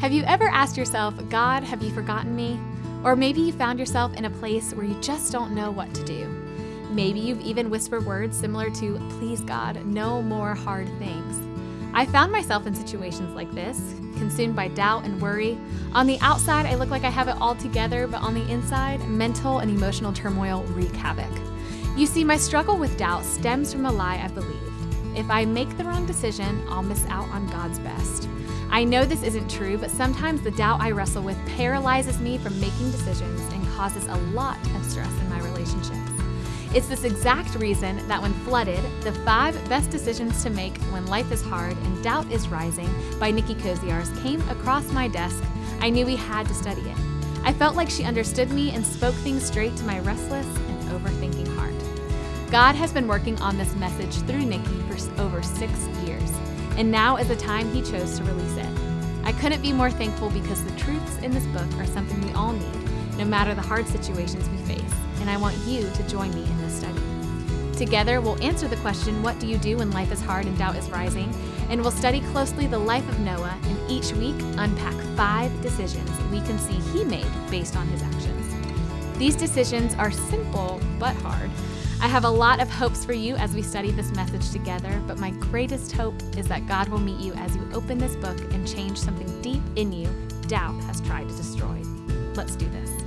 Have you ever asked yourself, God, have you forgotten me? Or maybe you found yourself in a place where you just don't know what to do. Maybe you've even whispered words similar to, Please, God, no more hard things. I found myself in situations like this, consumed by doubt and worry. On the outside, I look like I have it all together, but on the inside, mental and emotional turmoil wreak havoc. You see, my struggle with doubt stems from a lie I believed. If I make the wrong decision, I'll miss out on God's best. I know this isn't true, but sometimes the doubt I wrestle with paralyzes me from making decisions and causes a lot of stress in my relationships. It's this exact reason that when Flooded, the five best decisions to make when life is hard and doubt is rising by Nicki Koziarz came across my desk, I knew we had to study it. I felt like she understood me and spoke things straight to my restless and overthinking heart. God has been working on this message through Nicki for over six years and now is the time He chose to release it. I couldn't be more thankful because the truths in this book are something we all need, no matter the hard situations we face, and I want you to join me in this study. Together, we'll answer the question What do you do when life is hard and doubt is rising? And we'll study closely the life of Noah, and each week unpack five decisions we can see he made based on his actions. These decisions are simple but hard I have a lot of hopes for you as we study this message together, but my greatest hope is that God will meet you as you open this book and change something deep in you doubt has tried to destroy. Let's do this.